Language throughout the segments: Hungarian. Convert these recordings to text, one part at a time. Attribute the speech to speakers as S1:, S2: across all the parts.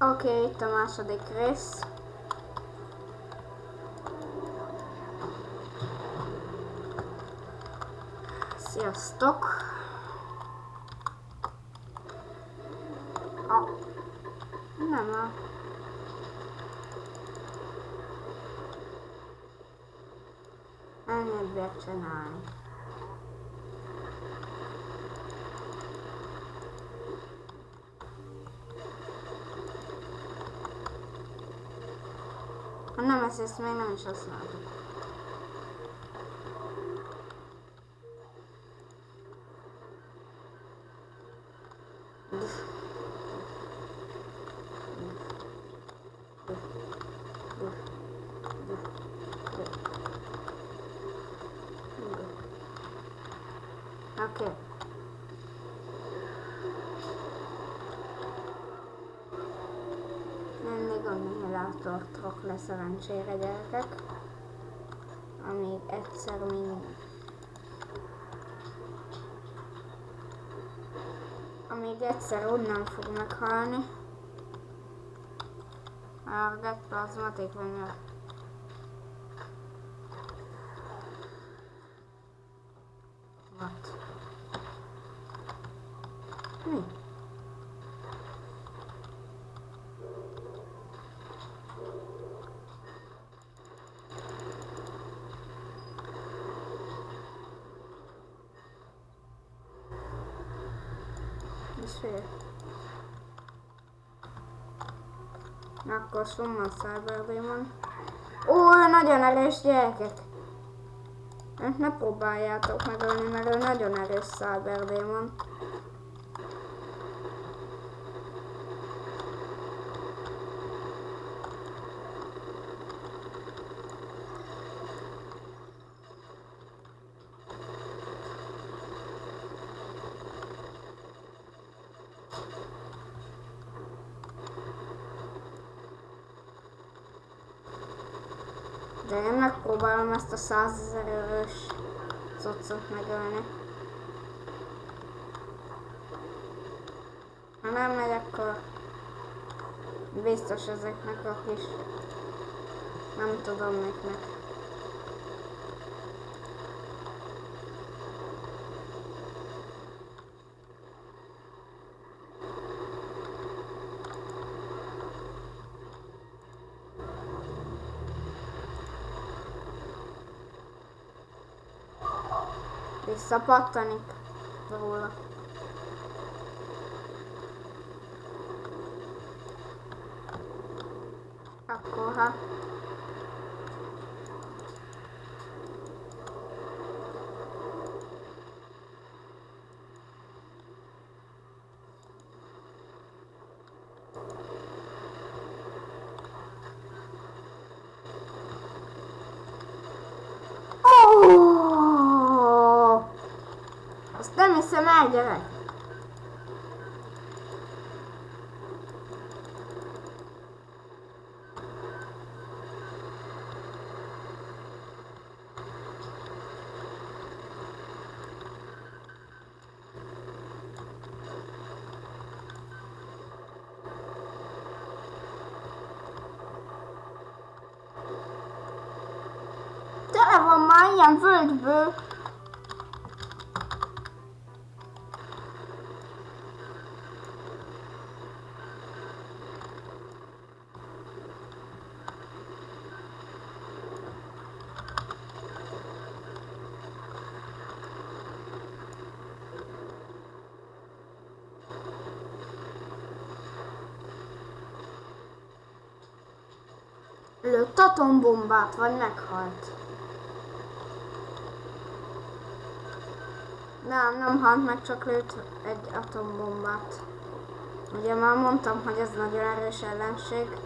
S1: Oké, okay, itt a második rész. Sziasztok! Ah. Nem a... Ennyit csinálni. Nem, ezt, ezt még nem is használtuk. Oké. Okay. Mindig akkumulátortok le szerencsére gyerekek. Amíg egyszer mind... Amíg egyszer onnan fog meghalni. A plazmatik vagy What? Mi? Fél. Akkor Cyber Demon. Ó, nagyon erős gyerekek! Ne próbáljátok megölni, mert ő nagyon erős Cyber De én megpróbálom ezt a százezer eurós cuccot megölni. Ha nem megy, akkor biztos ezeknek a kis... Nem tudom miknek. Visszapattanik róla. Akkor ha... 这他妈的！这他妈的！Lőtt atombombát, vagy meghalt? Nem, nem halt meg, csak lőtt egy atombombát. Ugye már mondtam, hogy ez nagyon erős ellenség.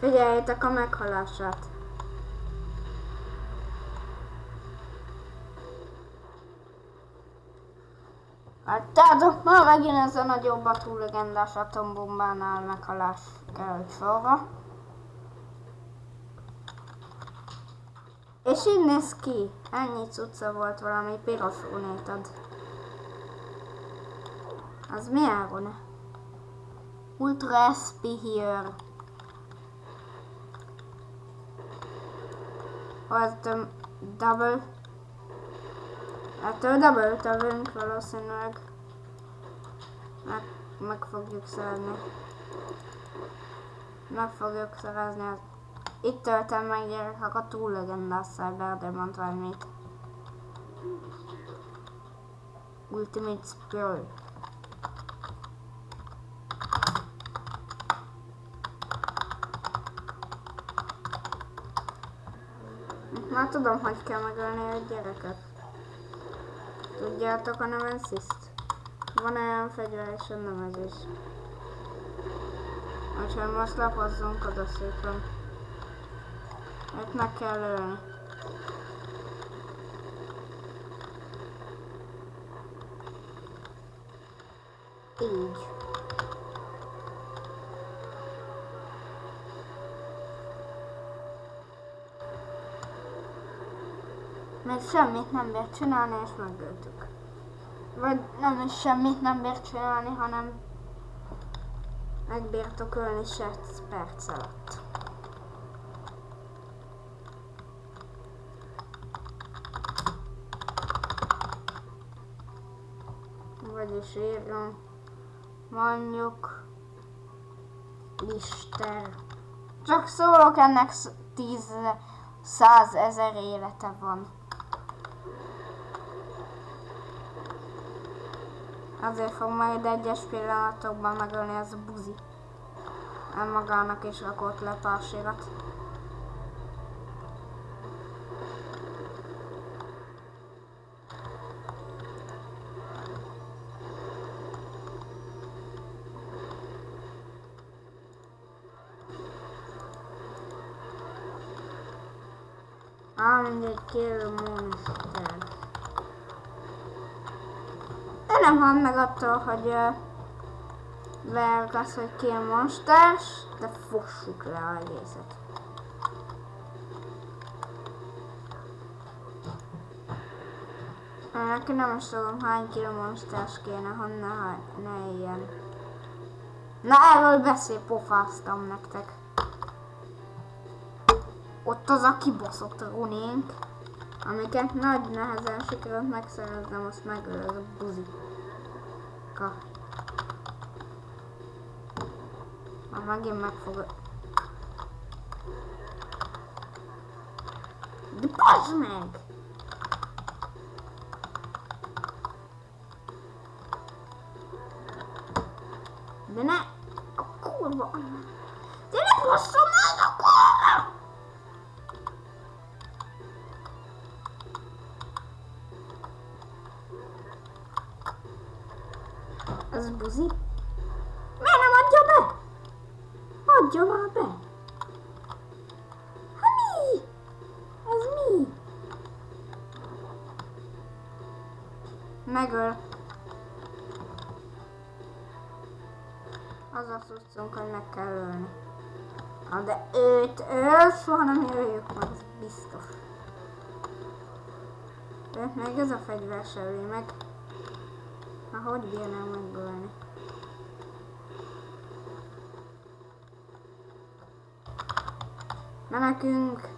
S1: Figyeljétek a meghalását. Hát tehát ma megint ez a nagyobb a túl legendás atombombánál meghalás került sorra. És így néz ki. Ennyi cucca volt valami piros unétad. Az mi áron? Ultra SP here. Az töm double. Ettől double tövünk valószínűleg. Meg, meg fogjuk szerezni. Meg fogjuk szerezni itt töltem meg gyerekek a túl legendás Cyberdemont valamit. Ultimate Spirit. Már tudom, hogy kell megölni a gyereket. Tudjátok a Nemesist? Van olyan fegyver és a Nemesis. Úgyhogy most lapozzunk oda szépen. Itt meg kell ölni. Így. Mert semmit nem bírt csinálni, és megöltük. Vagy nem is semmit nem bírt csinálni, hanem megbírtok ölni 6 perc alatt. Vagyis írjon mondjuk Lister. Csak szólok, ennek 10 százezer élete van. Azért fog majd egyes pillanatokban megölni ez a buzi. Magának is rakott le pársirat. Á, mindegy, kill monster. Nem hal meg attól, hogy uh, verk az, hogy kill monsters, de fossuk le a egészet. Neki nem is tudom hány kill monsters kéne, ha ne, ne ilyen. Na erről beszél pofáztam nektek. Ott az a kibaszott runénk, amiket nagy nehezen sikerült megszereznem, azt megöl az a buzika. Már megint megfog... De bazd meg! De ne... A kurva... De Megöl. Az a szuszunk, hogy meg kell ölni. Na de őt, őt soha nem jöjjük meg, ez biztos. Őt meg ez a fegyver se öli meg. Na hogy bírnám megölni? Menekünk!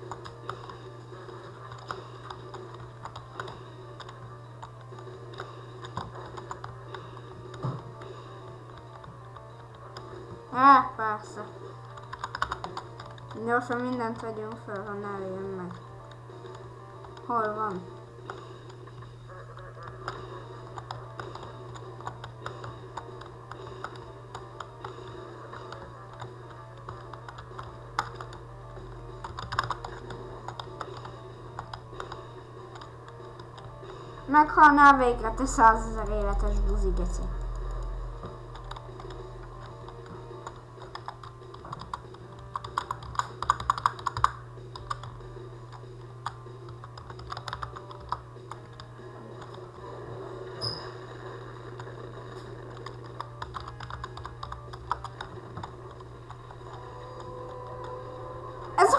S1: Á, persze. Gyorsan mindent vegyünk föl, ha ne jön meg. Hol van? Meghalnál végre, te százezer életes buzi geci. Ez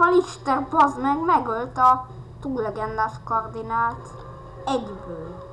S1: a kurva lister, bazd meg, megölt a túllegendás kardinált egyből.